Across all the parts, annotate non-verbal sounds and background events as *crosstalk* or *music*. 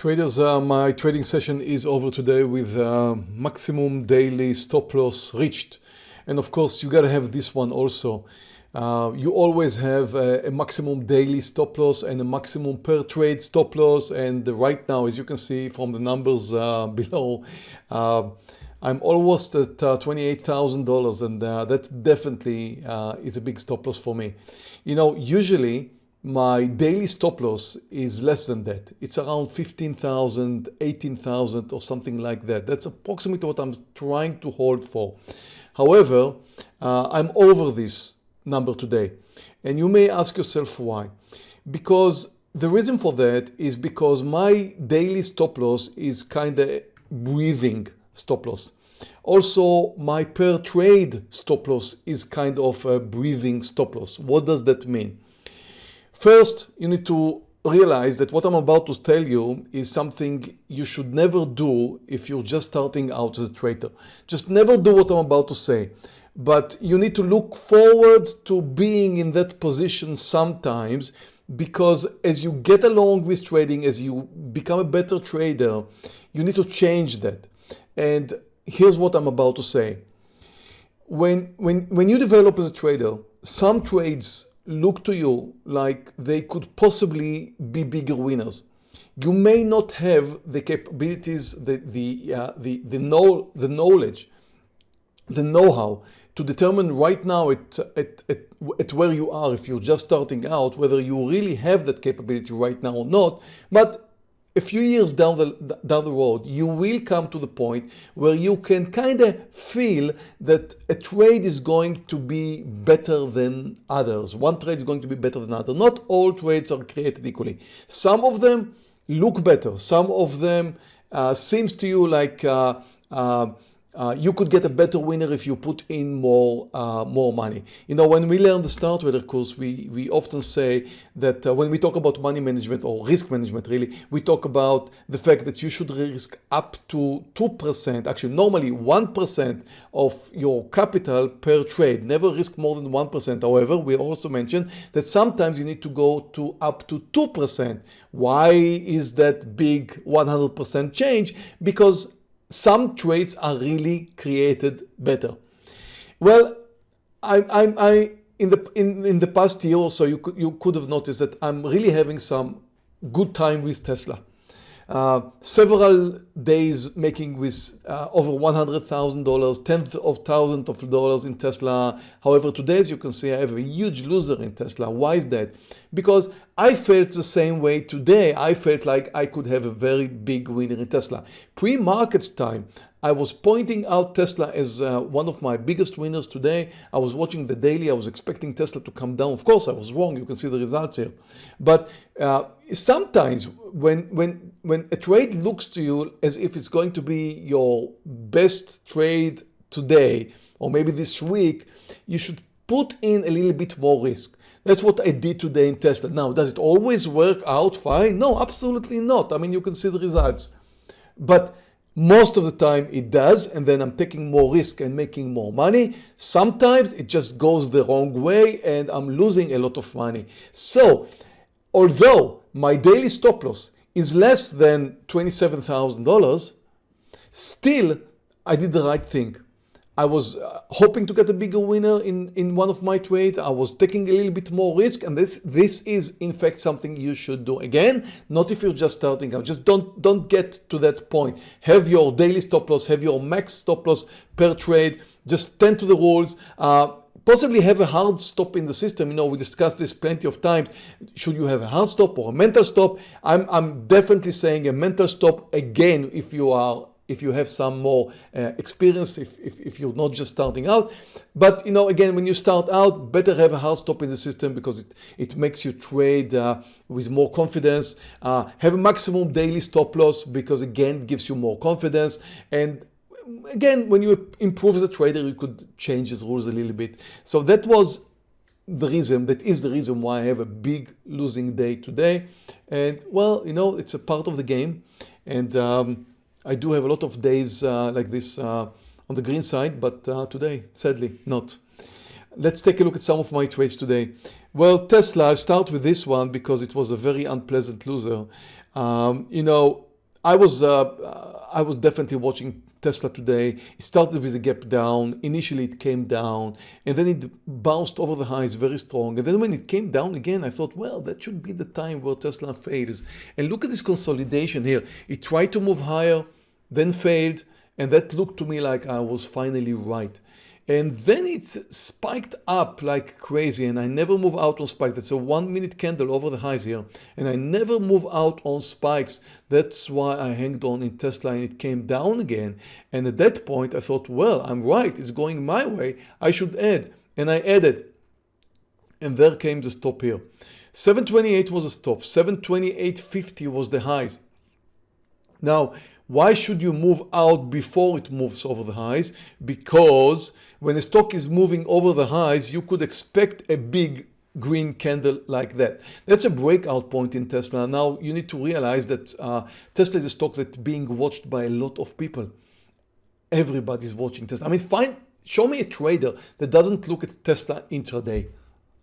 Traders, uh, my trading session is over today with uh, maximum daily stop loss reached. And of course, you got to have this one also. Uh, you always have a, a, maximum daily stop loss and a maximum per trade stop loss. And right now, as you can see from the numbers uh, *laughs* below, uh, I'm almost at uh, $28,000 and that definitely is a big stop loss for me. You know, usually my daily stop loss is less than that. It's around 15,000, 18,000 or something like that. That's approximately what I'm trying to hold for. However, uh, I'm over this number today. And you may ask yourself why. Because the reason for that is because my daily stop loss is kind of breathing stop loss. Also, my per trade stop loss is kind of a breathing stop loss. What does that mean? First, you need to realize that what I'm about to tell you is something you should never do if you're just starting out as a trader. Just never do what I'm about to say. But you need to look forward to being in that position sometimes because as you get along with trading, as you become a better trader, you need to change that. And here's what I'm about to say. When, when, when you develop as a trader, some trades look to you like they could possibly be bigger winners. You may not have the capabilities, the, the, uh, the, the, know, the knowledge, the know-how to determine right now at, at, at, at where you are, if you're just starting out, whether you really have that capability right now or not. But a few years down the, down the road, you will come to the point where you can kind of feel that a trade is going to be better than others. One trade is going to be better than other. Not all trades are created equally. Some of them look better. Some of them uh, seems to you like uh, uh, uh, you could get a better winner if you put in more uh, more money. You know, when we learn the Star Trader course, we, we often say that uh, when we talk about money management or risk management, really, we talk about the fact that you should risk up to 2%, actually normally 1% of your capital per trade, never risk more than 1%. However, we also mentioned that sometimes you need to go to up to 2%. Why is that big 100% change? Because some traits are really created better. Well, I, I, I in the in, in the past year or so, you could, you could have noticed that I'm really having some good time with Tesla. Uh, several days making with uh, over $100,000, tens of thousands of dollars in Tesla. However, today, as you can see, I have a huge loser in Tesla. Why is that? Because I felt the same way today. I felt like I could have a very big winner in Tesla. Pre-market time, I was pointing out Tesla as uh, one of my biggest winners today. I was watching the daily. I was expecting Tesla to come down. Of course, I was wrong. You can see the results here. But uh, sometimes when, when, when a trade looks to you as if it's going to be your best trade today, or maybe this week, you should put in a little bit more risk. That's what I did today in Tesla. Now, does it always work out fine? No, absolutely not. I mean, you can see the results. But most of the time it does, and then I'm taking more risk and making more money. Sometimes it just goes the wrong way and I'm losing a lot of money. So although my daily stop loss is less than $27,000, still I did the right thing. I was uh, hoping to get a bigger winner in, in one of my trades. I was taking a little bit more risk and this, this is in fact something you should do. Again, not if you're just starting out. Just don't, don't get to that point. Have your daily stop loss, have your max stop loss per trade. Just tend to the rules. Uh, possibly have a hard stop in the system. You know, we discussed this plenty of times. Should you have a hard stop or a mental stop? I'm, I'm definitely saying a mental stop again if you are if you have some more uh, experience, if, if, if, you're not just starting out. But you know, again, when you start out, better have a hard stop in the system because it, it makes you trade uh, with more confidence. Uh, have a maximum daily stop loss because again, it gives you more confidence. And again, when you improve as a trader, you could change these rules a little bit. So that was the reason, that is the reason why I have a big losing day today. And well, you know, it's a part of the game. And um, I do have a lot of days uh, like this uh, on the green side, but uh, today, sadly, not. Let's take a look at some of my trades today. Well, Tesla, I'll start with this one because it was a very unpleasant loser. Um, you know, I was uh, uh, I was definitely watching Tesla today. It started with a gap down. Initially, it came down and then it bounced over the highs very strong. And then when it came down again, I thought, well, that should be the time where Tesla fails. And look at this consolidation here. It tried to move higher, then failed. And that looked to me like I was finally right and then it's spiked up like crazy and I never move out on spikes. That's a one minute candle over the highs here and I never move out on spikes. That's why I hanged on in Tesla and it came down again. And at that point I thought, well, I'm right. It's going my way. I should add. And I added. And there came the stop here. 728 was a stop. 728.50 was the highs. Now, why should you move out before it moves over the highs? Because when a stock is moving over the highs, you could expect a big green candle like that. That's a breakout point in Tesla. Now you need to realize that uh, Tesla is a stock that's being watched by a lot of people. Everybody's watching Tesla. I mean, find, show me a trader that doesn't look at Tesla intraday.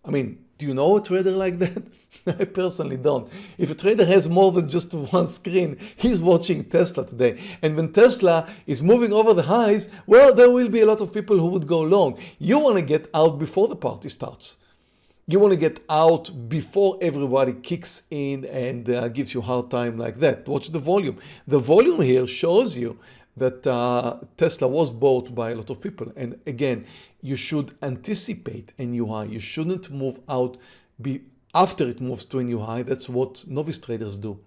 I mean, do you know a trader like that? *laughs* I personally don't. If a trader has more than just one screen, he's watching Tesla today. And when Tesla is moving over the highs, well, there will be a lot of people who would go long. You want to get out before the party starts. You want to get out before everybody kicks in and uh, gives you hard time like that. Watch the volume. The volume here shows you that uh, Tesla was bought by a lot of people. And again, you should anticipate a new high. You shouldn't move out be, after it moves to a new high. That's what novice traders do.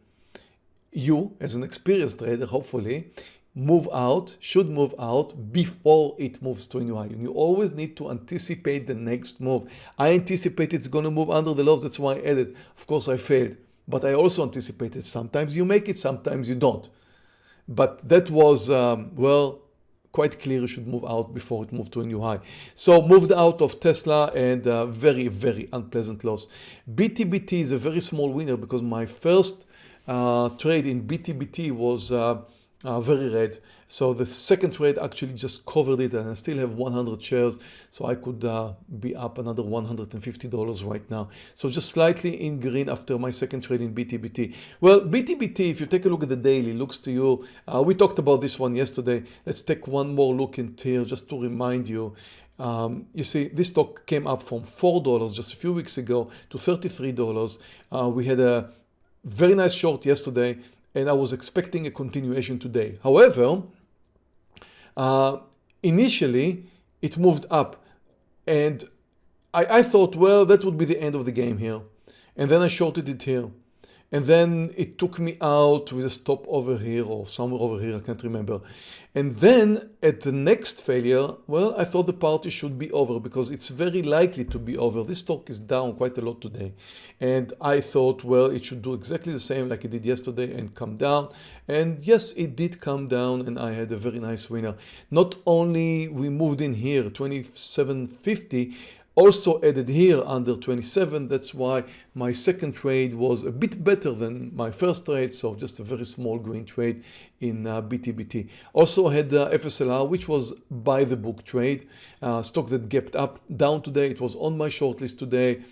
You, as an experienced trader, hopefully, move out, should move out before it moves to a new high. And you always need to anticipate the next move. I anticipate it's going to move under the lows. That's why I added. Of course, I failed. But I also anticipated sometimes you make it, sometimes you don't. But that was, um, well, quite clear you should move out before it moved to a new high. So moved out of Tesla and uh, very, very unpleasant loss. BTBT is a very small winner because my first uh, trade in BTBT was uh, very red. So the second trade actually just covered it and I still have 100 shares. So I could uh, be up another $150 right now. So just slightly in green after my second trade in BTBT. Well, BTBT, if you take a look at the daily, looks to you, uh, we talked about this one yesterday. Let's take one more look into here just to remind you. Um, you see, this stock came up from $4 just a few weeks ago to $33. Uh, we had a very nice short yesterday and I was expecting a continuation today. However, uh, initially it moved up and I, I thought, well, that would be the end of the game here. And then I shorted it here. And then it took me out with a stop over here or somewhere over here, I can't remember. And then at the next failure, well, I thought the party should be over because it's very likely to be over. This stock is down quite a lot today. And I thought, well, it should do exactly the same like it did yesterday and come down. And yes, it did come down and I had a very nice winner. Not only we moved in here, 2750, also added here under 27 that's why my second trade was a bit better than my first trade so just a very small green trade in uh, BTBT also had uh, FSLR which was by the book trade uh, stock that gapped up down today. It was on my short list today.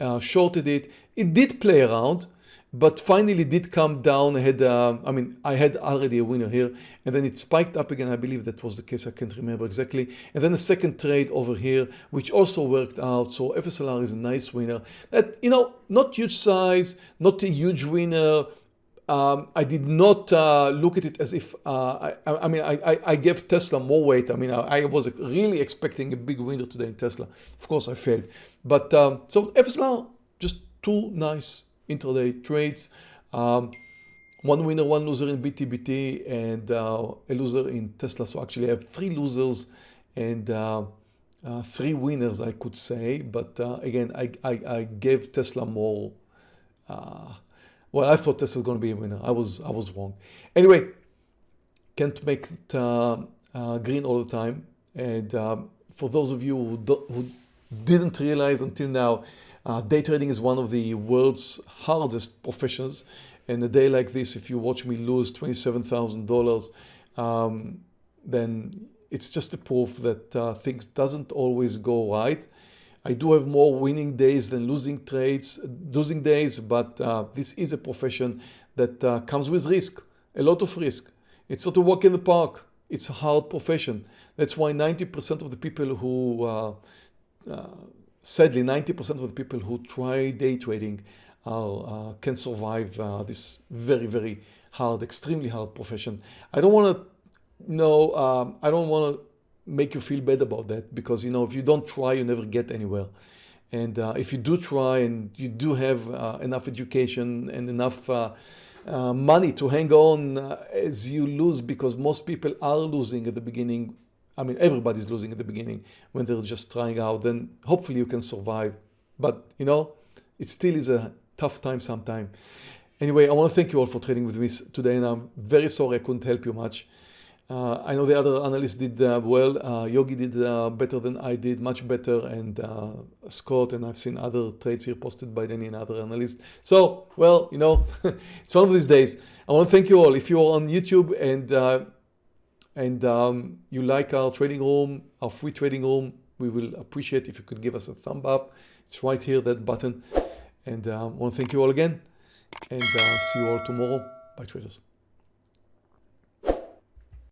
Uh, shorted it. It did play around but finally did come down. I had, uh, I mean, I had already a winner here and then it spiked up again. I believe that was the case. I can't remember exactly. And then a second trade over here, which also worked out. So FSLR is a nice winner that, you know, not huge size, not a huge winner. Um, I did not uh, look at it as if, uh, I, I, mean, I, I, gave Tesla more weight. I mean, I, I, was really expecting a big winner today in Tesla. Of course, I failed. But um, so FSLR, just two nice intraday trades. Um, one winner, one loser in BTBT and uh, a loser in Tesla. So actually I have three losers and uh, uh, three winners, I could say. But uh, again, I, I, I, gave Tesla more. Uh, well, I thought Tesla was going to be a winner. I was, I was wrong. Anyway, can't make it uh, green all the time. And um, for those of you who, do, who didn't realize until now, uh, day trading is one of the world's hardest professions. And a day like this, if you watch me lose $27,000, um, then it's just a proof that uh, things doesn't always go right. I do have more winning days than losing trades, losing days, but uh, this is a profession that uh, comes with risk. a lot of risk. It's not a walk in the park. It's a hard profession. That's why 90% of the people who, uh, sadly, 90% of the people who try day trading are, uh, can survive uh, this very, very hard, extremely hard profession. I don't want to know, um, I don't want to make you feel bad about that because, you know, if you don't try, you never get anywhere. And uh, if you do try and you do have uh, enough education and enough uh, uh money to hang on uh, as you lose, because most people are losing at the beginning. I mean, everybody's losing at the beginning when they're just trying out, then hopefully you can survive. But, you know, it still is a tough time sometime. Anyway, I want to thank you all for trading with me today, and I'm very sorry I couldn't help you much. Uh, I know the other analysts did uh, well. Uh, Yogi did uh, better than I did, much better, and uh, Scott, and I've seen other trades here posted by Danny and other analysts. So, well, you know, *laughs* it's one of these days. I want to thank you all. If you're on YouTube and uh, and um, you like our trading room, our free trading room, we will appreciate if you could give us a thumb up. It's right here, that button. And I want to thank you all again, and see you all tomorrow. Bye, traders.